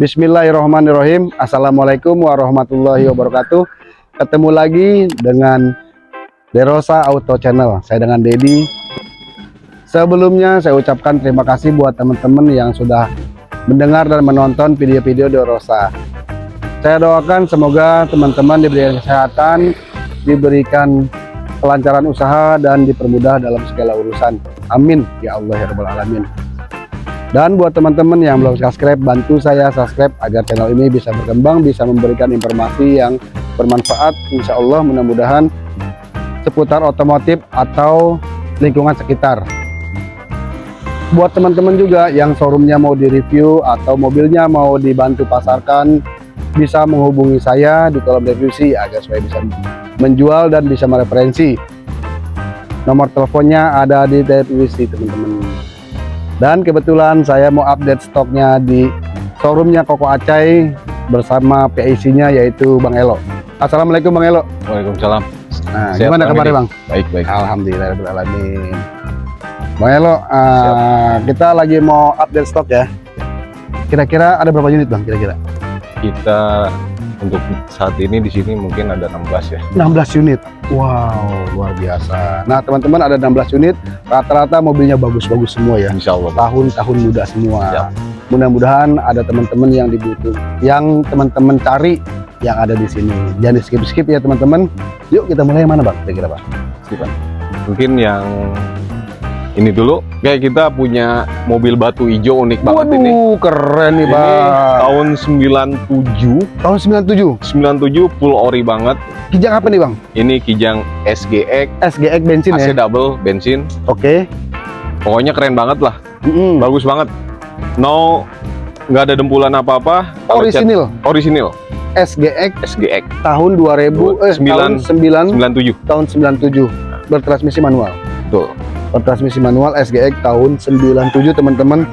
Bismillahirrahmanirrahim. Assalamualaikum warahmatullahi wabarakatuh. Ketemu lagi dengan Derosa Auto Channel. Saya dengan Dedi. Sebelumnya saya ucapkan terima kasih buat teman-teman yang sudah mendengar dan menonton video-video Derosa. Saya doakan semoga teman-teman diberikan kesehatan Diberikan kelancaran usaha dan dipermudah dalam segala urusan. Amin. Ya Allah ya Rabbal Alamin. Dan buat teman-teman yang belum subscribe, bantu saya subscribe agar channel ini bisa berkembang, bisa memberikan informasi yang bermanfaat. Insya Allah mudah-mudahan seputar otomotif atau lingkungan sekitar. Buat teman-teman juga yang showroomnya mau direview atau mobilnya mau dibantu pasarkan, bisa menghubungi saya di kolom deskripsi agar supaya bisa menjual dan bisa mereferensi nomor teleponnya ada di deskripsi teman-teman dan kebetulan saya mau update stoknya di showroomnya Koko Acai bersama PIC nya yaitu Bang Elo. Assalamualaikum Bang Elo. Waalaikumsalam. Nah gimana kabarnya Bang? baik baik. Alhamdulillahirrahmanirrahim. Bang Elo uh, kita lagi mau update stok ya. Kira-kira ada berapa unit Bang kira-kira? kita untuk saat ini di sini mungkin ada 16 ya. 16 unit. Wow luar biasa. Nah teman-teman ada 16 unit. Rata-rata mobilnya bagus-bagus semua ya. Insya Allah. Tahun-tahun muda semua. Mudah-mudahan ada teman-teman yang dibutuh yang teman-teman cari yang ada di sini. Jangan di skip-skip ya teman-teman. Yuk kita mulai yang mana bang? Kira-kira pak mungkin yang ini dulu kayak kita punya mobil batu hijau unik banget Waduh, ini. keren nih bang. tahun 97 tahun 97 97 full ori banget. Kijang apa nih bang? Ini kijang SGX SGX bensin AC ya double bensin. Oke. Okay. pokoknya keren banget lah. Mm -hmm. bagus banget. No nggak ada dempulan apa-apa. Orisinil. Orisinil. SGX SGX tahun 2000 eh 9, tahun 9 97 tahun 97 bertransmisi manual betul transmisi manual SGX tahun 97 teman-teman.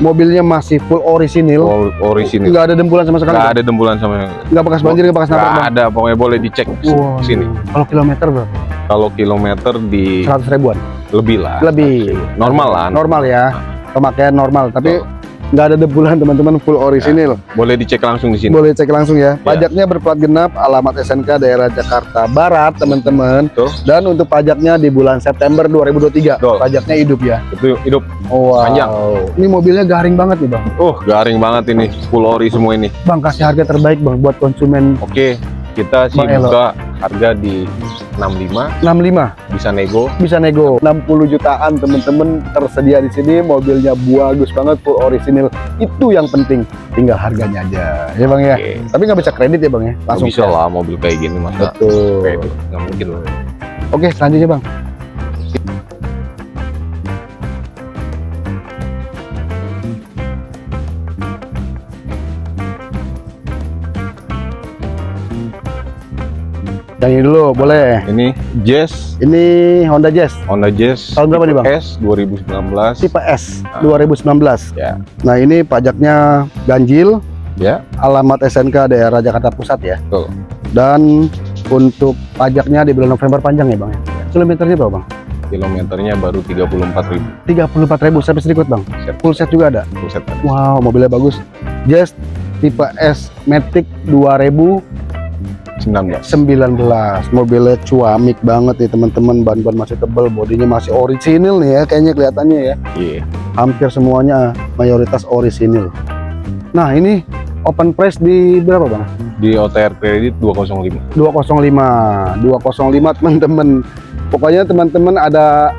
Mobilnya masih full orisinil. Or, orisinil. Nggak ada dempulan sama sekali nggak ada dempulan sama nggak bekas banjir nggak bekas nabrak ada pokoknya boleh dicek wow. sini. kalau kilometer berapa? Kalau kilometer di 100 ribuan? Lebih lah. Lebih. Normal lah. Normal ya. Pemakaian normal tapi nggak ada debulan teman-teman full orisinil. Ya, boleh dicek langsung di sini. Boleh cek langsung ya. ya. Pajaknya berplat genap, alamat SNK daerah Jakarta Barat, teman-teman. Dan untuk pajaknya di bulan September 2023. Tuh. Pajaknya hidup ya. Itu hidup. Oh, wow. Panjang. Ini mobilnya garing banget nih, Bang. Oh, garing banget ini. Full ori semua ini. Bang, kasih harga terbaik, Bang, buat konsumen. Oke. Kita sih buka harga di 65 65 bisa nego. Bisa nego. 60 jutaan temen-temen tersedia di sini. Mobilnya bagus banget full original itu yang penting. Tinggal harganya aja. Ya bang ya? Okay. tapi nggak bisa kredit ya bang ya? Langsung bisa lah mobil kayak gini masa betul. kredit nggak mungkin loh oke selanjutnya bang Yang ini dulu, boleh. Ini Jazz. Ini Honda Jazz. Honda Jazz. Tahun berapa nih, Bang? S 2019. Tipe S ah. 2019. Ya. Nah, ini pajaknya ganjil. Ya. Alamat SNK daerah Jakarta Pusat ya. Betul. Dan untuk pajaknya di bulan November panjang ya, Bang. Kilometernya berapa, Bang? Kilometernya baru 34.000. 34.000 sampai sedikit, Bang. Set. Full set juga ada. Full set. Wow, mobilnya bagus. Jazz tipe S Matic 2000 19 19 mobilnya cuamik banget nih teman-teman. Ban-ban masih tebel bodinya masih orisinil nih ya kayaknya kelihatannya ya. Iya. Yeah. hampir semuanya mayoritas orisinil. Nah ini open price di berapa bang? di OTR kredit 205 205 205 teman-teman. Pokoknya teman-teman ada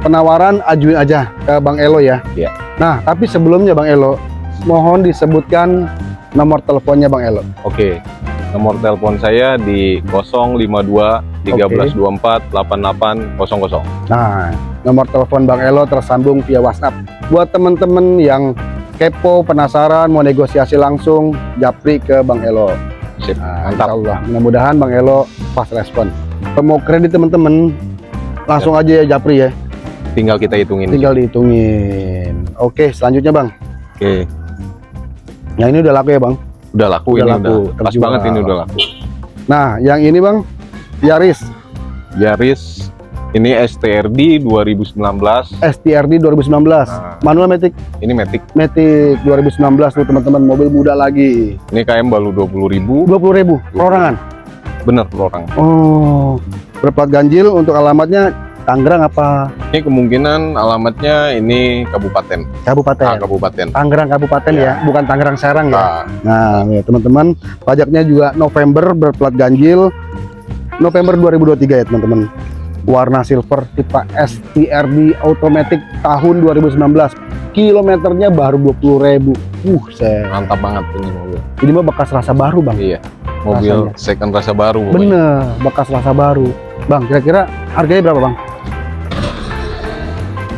penawaran ajuin aja ke Bang Elo ya. Iya. Yeah. nah tapi sebelumnya Bang Elo mohon disebutkan nomor teleponnya Bang Elo. Oke. okay. Nomor telepon saya di 052 1324 8800. Nah, nomor telepon Bang Elo tersambung via WhatsApp. Buat teman-teman yang kepo, penasaran, mau negosiasi langsung, japri ke Bang Elo. Sip, nah, mantap. Allah, mudah-mudahan Bang Elo pas respon. Mau kredit teman-teman, langsung ya. aja ya japri ya. Tinggal kita hitungin. Tinggal dihitungin. Oke, selanjutnya Bang. Oke. Yang ini udah laku ya Bang? Udah laku udah ini laku, udah pas banget ini udah laku. Nah yang ini bang? Yaris. Yaris Ini STRD 2019. STRD 2019 Nah. manual Matic? Ini Matic. Matic 2019 tuh teman-teman. Mobil muda lagi. Ini KM baru 20.000. 20.000 perorangan? Bener per orang. oh. Berplat ganjil untuk alamatnya Tangerang apa Ini kemungkinan alamatnya ini kabupaten. Ah, kabupaten kabupaten. Tangerang kabupaten Ya. ya bukan Tangerang Serang ya Ah, nah ya teman-teman pajaknya juga November berplat ganjil November 2023 ya teman-teman warna silver tipe STRD automatic tahun 2019 kilometernya baru 20.000 uh saya mantap banget ini mobil. ini mah bekas rasa baru bang Iya. Mobil second rasa baru. pokoknya. bener bekas rasa baru bang kira-kira harganya berapa bang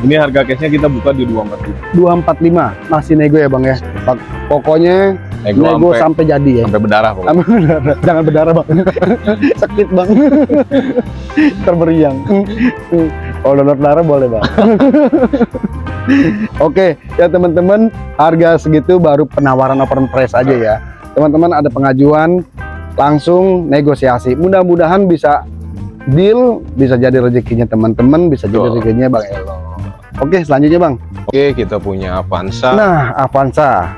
Ini harga cashnya kita buka di 240. 245 masih nego ya bang ya? Pokoknya Nego, nego sampai, sampai jadi ya. sampai berdarah pokoknya. Sampai berdarah. jangan berdarah bang. Sakit bang. Terberiang. Kalau donor darah boleh bang. Oke ya teman-teman harga segitu baru penawaran open price aja ya. Teman-teman ada pengajuan langsung negosiasi. Mudah-mudahan bisa deal bisa jadi rezekinya teman-teman bisa jadi rezekinya bang Elo oke selanjutnya bang Oke, kita punya Avanza. nah Avanza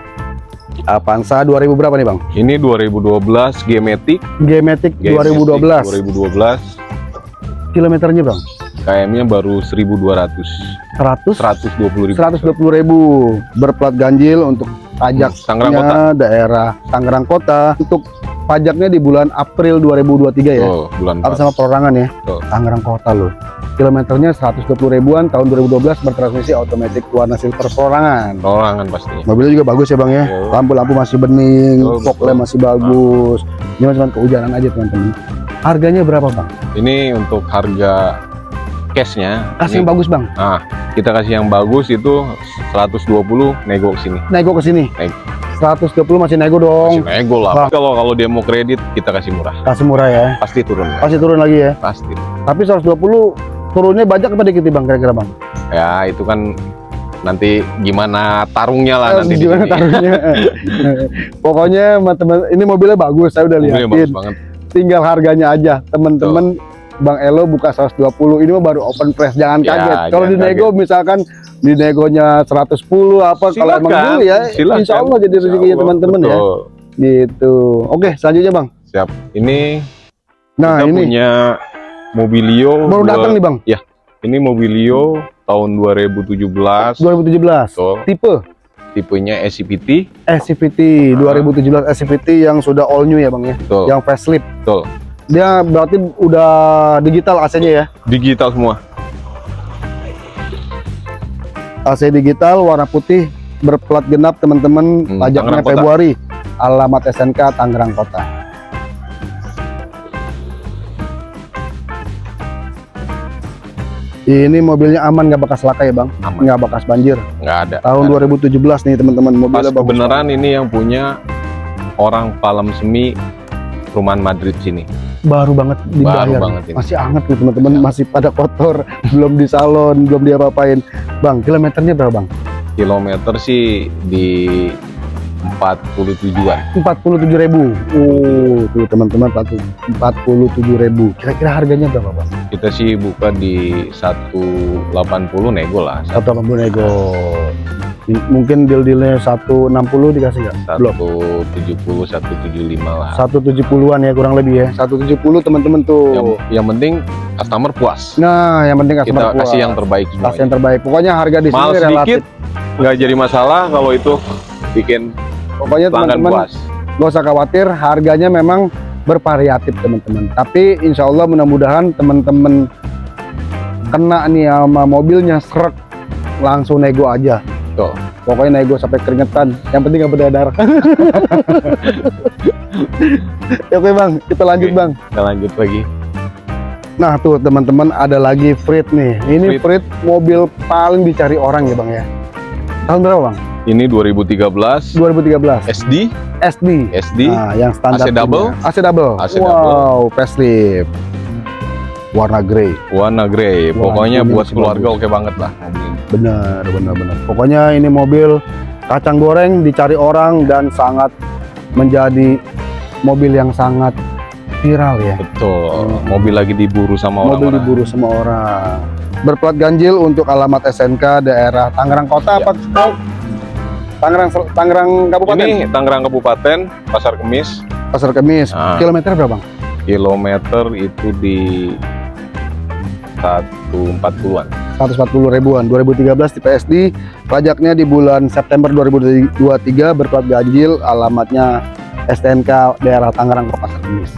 Avanza 2000 berapa nih bang Ini 2012 G-Matic. G-Matic G-Matic 2012 2012. kilometernya bang KM-nya baru 1.200. 100 120 ribu. 120 ribu berplat ganjil untuk pajaknya Tangerang Kota. daerah Tangerang Kota untuk pajaknya di bulan April 2023 ya Oh, bulan pas. sama perorangan ya Betul. Tangerang Kota loh kilometernya 120 ribuan tahun 2012 bertransmisi otomatis warna silver perorangan Perorangan pastinya. mobilnya juga bagus ya bang ya Yo. lampu-lampu masih bening Betul, fog betul. lamp masih bagus ini cuma kehujanan aja teman-teman harganya berapa bang? Ini untuk harga cashnya. kasih ini yang bagus bang Nah, kita kasih yang bagus itu 120 nego ke sini. nego ke sini Nego. 120 masih nego dong Kasih nego lah. Kalau kalau dia mau kredit kita kasih murah. kasih murah ya Pasti turun. ya. pasti turun lagi ya Pasti. Tapi 120 turunnya banyak apa dikit bang kira-kira bang? Ya, itu kan nanti gimana tarungnya lah nanti Gimana sini. taruhnya? Pokoknya teman ini mobilnya bagus, saya udah bagus liatin. banget. Tinggal harganya aja, teman-teman. Bang Elo buka 120, ini mah baru open press, jangan Ya, kaget. Kalau di jangan nego misalkan di negonya 110 apa kalau emang dulu ya, silakan. insya Allah jadi rezekinya teman-teman ya. Gitu. Oke, selanjutnya bang. Siap. Ini Nah kita ini punya Mobilio baru dua- datang nih bang, Ini Mobilio tahun 2017. 2017. Betul. Tipe Tipenya SCVT. SCVT Ah. 2017 SCVT yang sudah all new ya bang ya, Betul. yang facelift. Betul. Dia berarti udah digital AC-nya ya. Digital semua. AC digital warna putih berplat genap teman-teman Hmm, pajaknya. Februari alamat SNK Tangerang Kota ini mobilnya aman nggak bekas laka ya bang Aman. nggak bekas banjir Nggak ada. tahun ada. 2017 nih teman-teman Pas mobilnya bagus kebenaran ini yang punya orang Palem Semi Perumahan Madrid sini. baru banget dibayar banget ini. masih anget nih teman-teman Ya. masih pada kotor belum di salon belum diapa-apain bang kilometernya berapa bang Kilometer sih di 47-an. 47 ribu oh tuh teman-teman 47 ribu kira-kira harganya berapa bang Kita sih buka di 180 nego lah. 180 nego mungkin deal-dealnya 160 dikasih nggak? belum 170, 175 lah. 170-an ya kurang lebih ya 170 teman-teman Yang, tuh yang penting customer puas. nah yang penting customer Kita puas. kasih yang terbaik kasih yang terbaik pokoknya harga di Mahal sini relatif sedikit nggak jadi masalah kalau itu bikin pokoknya teman-teman gak usah khawatir harganya memang bervariatif teman-teman. Tapi insya Allah mudah-mudahan teman-teman kena nih sama mobilnya serak langsung nego aja. Tuh. pokoknya nego sampai keringetan. Yang penting nggak berdarah. Ya, oke bang. Kita lanjut Oke. bang. Kita lanjut lagi. nah tuh teman-teman ada lagi Frit nih. Ini Frit mobil paling dicari orang ya bang ya? Tahun berapa bang Ini 2013 2013 SD, SD SD, Nah, yang standar AC double? AC double. AC wow, facelift. Warna grey. warna grey. Pokoknya buat keluarga oke banget lah mobil ini. Benar, benar, benar. Pokoknya ini mobil kacang goreng dicari orang dan sangat menjadi mobil yang sangat viral ya. Betul. Mobil lagi diburu sama Mobil orang-orang. diburu semua orang. Berplat ganjil untuk alamat SNK daerah Tangerang Kota Ya. apa? Tangerang Tangerang Kabupaten. Ini Tangerang Kabupaten, Pasar Kemis. Pasar Kemis. Ah. Kilometer berapa, Bang? Kilometer itu di 140-an. 140 ribuan 2013 di PSD pajaknya di bulan September 2023 berplat ganjil alamatnya STNK daerah Tangerang Pasar Kemis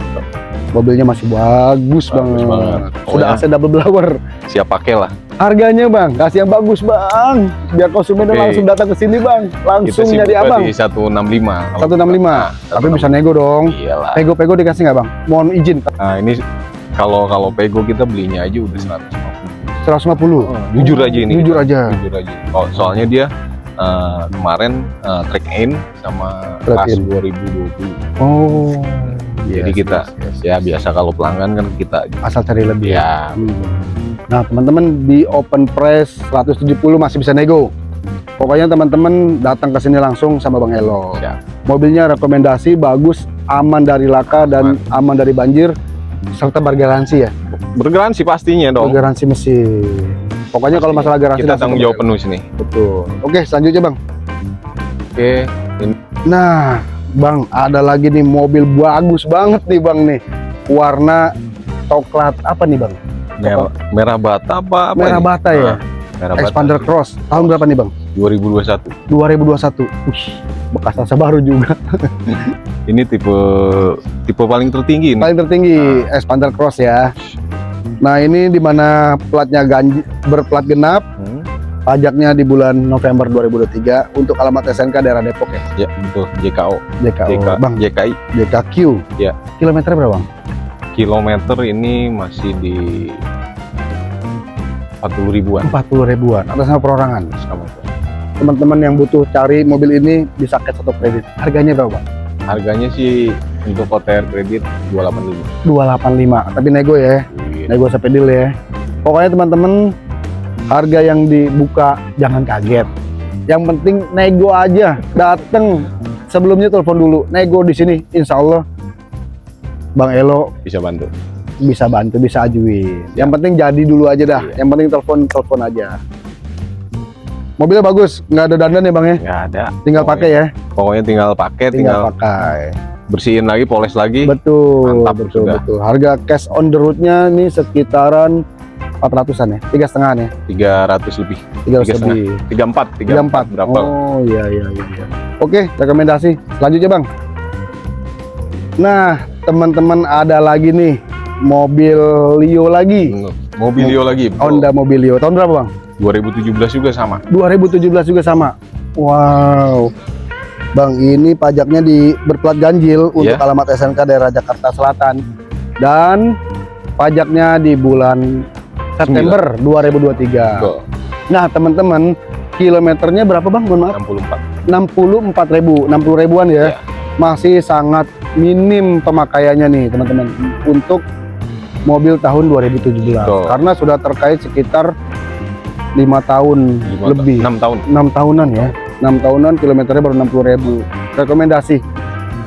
mobilnya masih bagus, Bagus banget banget. sudah AC double blower Siap pakai lah. harganya bang kasih yang bagus bang biar konsumennya Oke. langsung datang ke sini bang Kita langsung sih nyari abang di 165. Kalau 165 tapi bisa nego dong Iyalah. pego-pego dikasih nggak bang mohon izin Nah, ini kalau kalau Pego kita belinya aja udah 150. 150 Jujur aja ini. jujur kita. aja Jujur aja. Oh, soalnya dia eh, kemarin eh, track in sama kelas in. 2020. oh Jadi yes, kita yes, yes. ya biasa kalau pelanggan kan kita asal cari lebih ya Hmm. Nah, teman-teman di open price 170 masih bisa nego. Pokoknya teman-teman datang ke sini langsung sama Bang Elo. Siap. Mobilnya rekomendasi bagus, aman dari laka dan aman dari banjir serta bergaransi ya. bergaransi pastinya dong. Bergaransi mesin. Pokoknya kalau masalah garansi Kita tanggung jawab penuh sini. Betul. Oke, selanjutnya Bang. Oke, Nah, Bang, ada lagi nih mobil bagus banget nih Bang nih. Warna coklat apa nih Bang? merah, merah bata apa apa Merah ini? bata ya. Ah, merah bata. Expander Cross. Tahun berapa nih Bang? 2021. 2021. Wih, bekas rasa baru juga. Ini tipe tipe paling tertinggi ini. paling tertinggi Expander Cross ya. Nah ini di mana platnya ganji, berplat genap, Hmm, pajaknya di bulan November 2023 untuk alamat SNK daerah Depok ya. Ya, betul. JKO. JKO. JK, Bang, JKI. JKQ. Ya. Kilometer berapa bang? Kilometer ini masih di 40 ribuan. 40 ribuan atas nama perorangan. Teman-teman yang butuh cari mobil ini bisa cash atau kredit. Harganya berapa bang? Harganya sih untuk OTR kredit 285. 285. Tapi nego ya, Wih, nego sampai deal ya. Pokoknya teman-teman harga yang dibuka jangan kaget. Yang penting nego aja, dateng. Sebelumnya telepon dulu, nego di sini, insya Allah Bang Elo bisa bantu. bisa bantu, bisa ajuin. Yang penting jadi dulu aja dah. Iya. Yang penting telepon telepon aja. Mobilnya bagus, nggak ada dandan ya bang ya. Nggak ada. Tinggal pakai ya, Pokoknya tinggal pakai, tinggal, tinggal, pakai. bersihin lagi, poles lagi. Betul, Mantap betul, sudah. betul. Harga cash on the road-nya ini sekitaran 400-an ya, tiga setengah ya, 300 lebih. tiga Tiga setengah. lebih. 34, 34 34 berapa? Oh iya iya iya. iya. Oke, rekomendasi. Selanjutnya, Bang. Nah, teman-teman ada lagi nih mobil Leo lagi. Hmm, Mobilio lagi. betul. Honda Mobilio. Tahun berapa, Bang? 2017 juga sama. 2017 juga sama. Wow. Bang, ini pajaknya di berplat ganjil untuk Iya. alamat SNK daerah Jakarta Selatan dan pajaknya di bulan September 2023. Betul. Nah, teman-teman, kilometernya berapa, Bang? Mohon maaf. 64. 64 ribu 60 ribuan ya Iya. masih sangat minim pemakaiannya nih teman-teman untuk mobil tahun 2017 Betul. karena sudah terkait sekitar lima tahun Lima lebih 6 tahun. enam tahunan ya enam tahunan kilometernya baru 60 ribu rekomendasi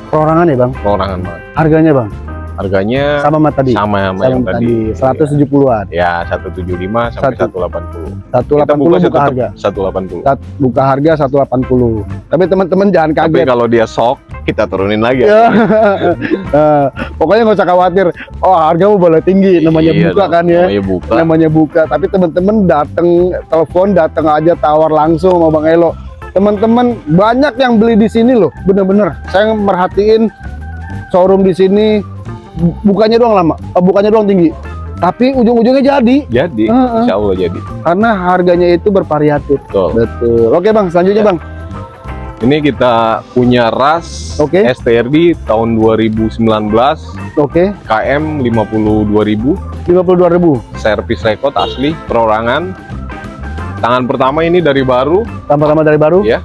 perorangan ya bang Perorangan banget. harganya bang Harganya sama sama tadi sama sama sama yang tadi tadi. 170-an Ya, 175 sampai Satu. 180. 180 buka buka tetap harga 180. Sat- buka harga 180 tapi teman-teman jangan Tapi kaget kalau dia sok, kita turunin lagi. Ya. Eh, pokoknya nggak usah khawatir. Oh hargamu boleh tinggi, namanya Iya buka dong, kan ya, Namanya buka. namanya buka. Tapi teman-teman datang telepon, datang aja tawar langsung sama Bang Elo. Teman-teman banyak yang beli di sini loh, bener-bener. Saya merhatiin showroom di sini bu- bukannya doang lama, eh, bukannya doang tinggi, tapi ujung-ujungnya jadi Jadi, Heeh. insya Allah jadi. karena harganya itu bervariatif. Betul. Betul. Oke bang, selanjutnya Ya. bang. Ini kita punya RAS Oke. STRD tahun 2019 Oke, KM 52.000 52.000 servis rekod asli perorangan. Tangan pertama ini dari baru. tambah-tambah dari baru. Iya.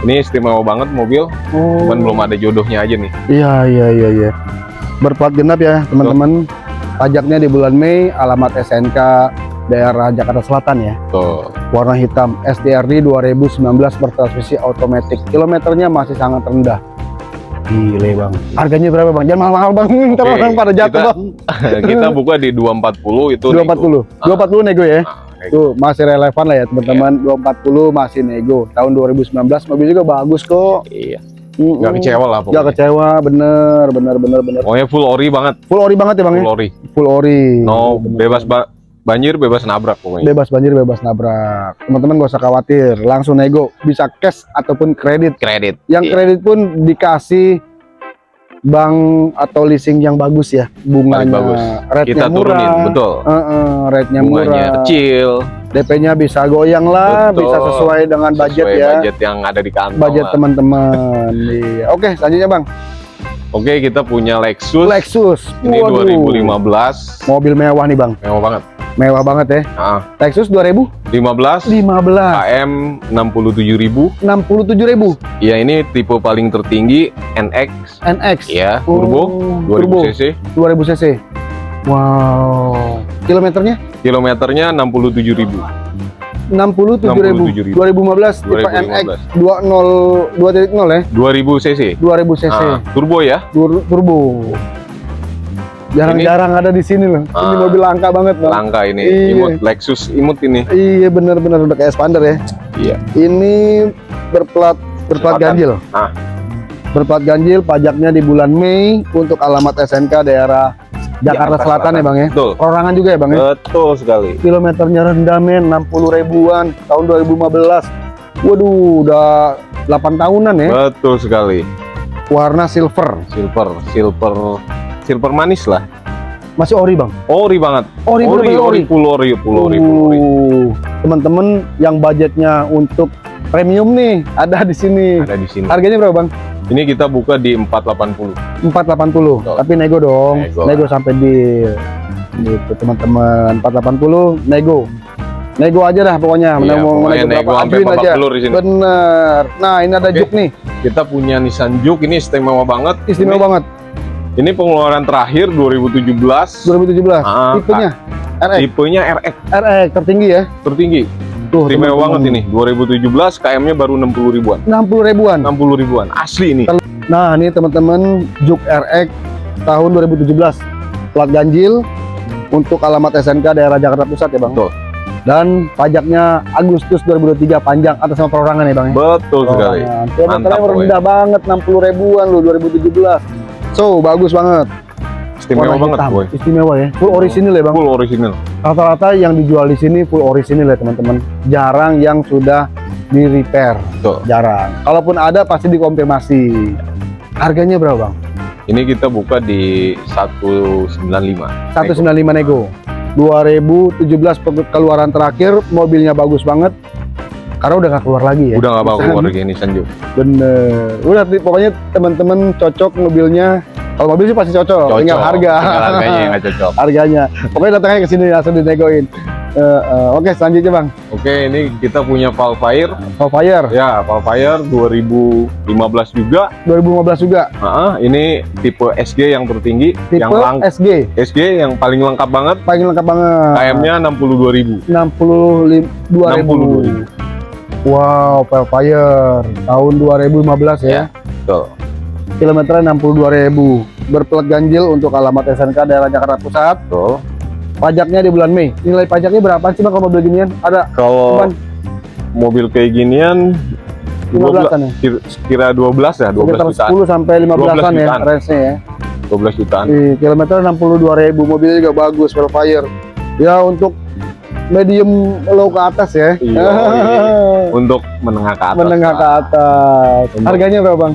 Ini istimewa banget mobil, Oh. cuman belum ada jodohnya aja nih. Iya iya iya iya. Berplat genap ya teman-teman. Pajaknya di bulan Mei, alamat SNK daerah Jakarta Selatan ya. Tuh. Warna hitam STRD 2019 bertransmisi otomatis. Kilometernya masih sangat rendah. Gile bang. Harganya berapa bang? Jangan mahal-mahal bang. Ntar Oke, orang pada jatuh kita- bang. kita buka di 240 itu Dua empat puluh. Dua empat puluh nego ya. Nah, nego. Tuh masih relevan lah ya teman-teman. Dua empat puluh masih nego. Tahun 2019 mobil juga bagus kok. iya Mm-mm. nggak kecewa lah Nggak pokoknya kecewa, bener, bener, bener, bener. pokoknya full ori banget Full ori banget ya bang ya? full ori Full ori. no Bener. bebas ba- banjir bebas nabrak pokoknya Bebas banjir, bebas nabrak. Teman-teman gak usah khawatir, langsung nego, bisa cash ataupun kredit. kredit Yang Iya. kredit pun dikasih bank atau leasing yang bagus ya, bunganya, bagus. rate-nya kita murah. turunin betul Heeh, rate-nya bunganya murah. kecil DP-nya bisa goyang lah, Betul. bisa sesuai dengan budget sesuai ya. budget yang ada di kantong Budget teman-teman. iya. Oke, selanjutnya Bang. oke kita punya Lexus Lexus. ini Waduh. 2015 Mobil mewah nih, Bang. mewah banget Mewah banget ya. ah Lexus 2015 15 KM 67.000 67.000 ya ini tipe paling tertinggi NX NX. ya Oh, turbo 2000 turbo. cc 2000 cc. Wow. Kilometernya kilometernya 67.000 67.000. 67.000. 2015 tipe 2015. NX 20 2.0 ya. 2000 cc 2000 cc. Ah, turbo ya Tur- turbo. Jarang-jarang ada di sini loh. Ini Ah. mobil langka banget, Bang. langka ini Iya. imut Lexus imut ini Iya benar-benar udah kayak Expander ya. Iya. Ini berplat berplat Selatan. ganjil. Ah. Berplat ganjil, pajaknya di bulan Mei untuk alamat SNK daerah Jakarta, Jakarta Selatan, ya bang ya. betul Perorangan juga ya bang ya. betul sekali Kilometernya rendah men, 60 ribuan tahun 2015. Waduh, udah 8 tahunan ya. betul sekali Warna silver, silver silver silver manis lah. Masih ori bang. ori banget. Ori, ori ori full ori full ori full ori. Uh, Teman-teman yang budgetnya untuk premium nih ada di sini. ada di sini. Harganya berapa bang? ini kita buka di 480 480 Betul. tapi nego dong. Nego. Nego, lah. sampai di gitu teman-teman. 480 nego. Nego aja dah pokoknya. Iya, mau pokoknya nego sampai babak aja di sini. bener nah ini ada Oke. juk nih. Kita punya Nissan Juke ini istimewa banget. Istimewa ini, banget ini pengeluaran terakhir 2017 2017 Ah, tipenya? RX tipenya RX RX tertinggi ya? Tertinggi. Tuh istimewa banget ini. 2017 KM nya baru 60 ribuan. 60 ribuan? 60 ribuan. Asli ini. Nah ini teman-teman juk RX tahun 2017 plat ganjil untuk alamat SNK daerah Jakarta Pusat ya bang. Betul. dan pajaknya Agustus 2023 panjang atas nama perorangan ya bang ya? betul sekali. Perorangan. Kilometernya Mantap, rendah banget 60 ribuan loh 2017 so bagus banget. Istimewa Warna banget hitam. boy. Istimewa ya. Full orisinil ya bang? Full original rata-rata yang dijual di sini full orisinil ya teman-teman. Jarang yang sudah di repair Betul. jarang. Kalaupun ada pasti dikonfirmasi. Harganya berapa bang? Ini kita buka di 195 195 nego. 2017 pe- keluaran terakhir mobilnya bagus banget. Karena udah nggak keluar lagi ya. Udah bawa Misalnya, keluar lagi Nissan Juke bener. Udah pokoknya teman-teman cocok mobilnya kalau mobil sih pasti cocok, Cocok. tinggal harga. Tinggal harganya yang nggak cocok. Harganya. Pokoknya datangnya ke sini langsung dinegoin Eh, eh, oke selanjutnya bang. Oke ini kita punya Valfire Valfire ya Valfire 2015 juga. 2015 juga? Ah, ini tipe SG yang tertinggi tipe yang lang SG SG yang paling lengkap banget. Paling lengkap banget. KM-nya 62.000 62 ribu. wow Valfire tahun 2015 ya, Ya. Betul. Kilometernya 62 ribu. Berplat ganjil untuk alamat SNK daerah Jakarta Pusat. Betul. pajaknya di bulan Mei. Nilai pajaknya berapa? Sih bang kalau mobil ginian ada. Kalau Cuman mobil kayak ginian 15 an ya? kira, kira 12 ya, 12 sekitar jutaan. 10 sampai 15 an 12 ya range-nya ya. 12 jutaan. di kilometer 62 ribu mobilnya juga bagus Velfire. Ya untuk medium low ke atas ya. Iya, Untuk menengah ke atas. menengah ke atas. Harganya berapa bang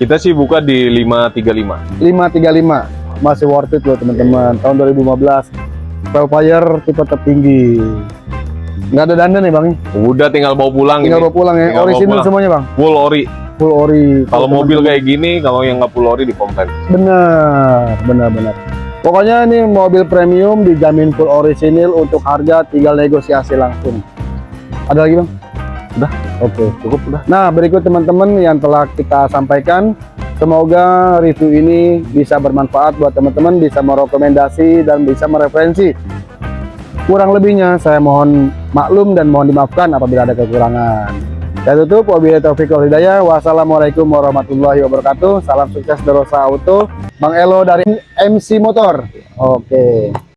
Kita sih buka di 535. 535 masih worth it loh teman-teman. Tahun 2015 Velfire tipe tertinggi nggak ada dandan ya bang? Udah tinggal bawa pulang tinggal ini. bawa pulang ya. Tinggal bawa orisinil pulang. semuanya bang? Full ori. full ori. Kalau mobil kayak gini, kalau yang nggak full ori di komplain. benar benar benar. Pokoknya ini mobil premium dijamin full orisinil untuk harga tinggal negosiasi langsung. Ada lagi bang Udah. oke Cukup udah. nah berikut teman-teman yang telah kita sampaikan semoga review ini bisa bermanfaat buat teman-teman bisa merekomendasi dan bisa mereferensi kurang lebihnya saya mohon maklum dan mohon dimaafkan apabila ada kekurangan Saya tutup, wabillahi taufiq wal hidayah. Wassalamualaikum warahmatullahi wabarakatuh. Salam sukses Derosa Auto. Bang Elo dari MC Motor. Oke.